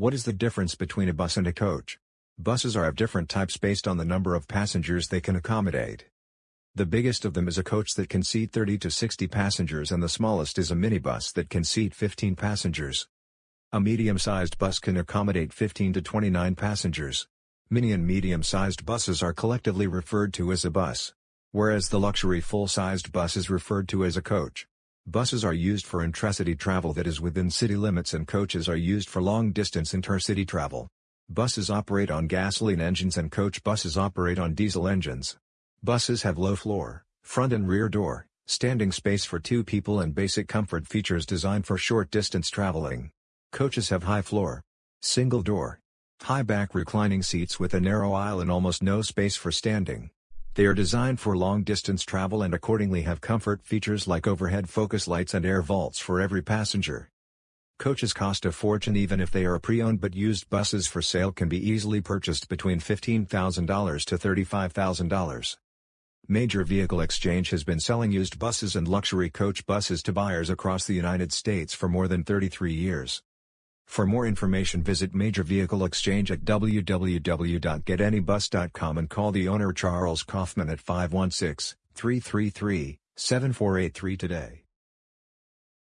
What is the difference between a bus and a coach? Buses are of different types based on the number of passengers they can accommodate. The biggest of them is a coach that can seat 30 to 60 passengers and the smallest is a minibus that can seat 15 passengers. A medium-sized bus can accommodate 15 to 29 passengers. Mini and medium-sized buses are collectively referred to as a bus, whereas the luxury full-sized bus is referred to as a coach. Buses are used for intracity travel that is within city limits and coaches are used for long-distance intercity travel. Buses operate on gasoline engines and coach buses operate on diesel engines. Buses have low floor, front and rear door, standing space for two people and basic comfort features designed for short-distance traveling. Coaches have high floor, single door, high back reclining seats with a narrow aisle and almost no space for standing. They are designed for long-distance travel and accordingly have comfort features like overhead focus lights and air vaults for every passenger. Coaches cost a fortune even if they are pre-owned but used buses for sale can be easily purchased between $15,000 to $35,000. Major Vehicle Exchange has been selling used buses and luxury coach buses to buyers across the United States for more than 33 years. For more information visit Major Vehicle Exchange at www.getanybus.com and call the owner Charles Kaufman at 516-333-7483 today.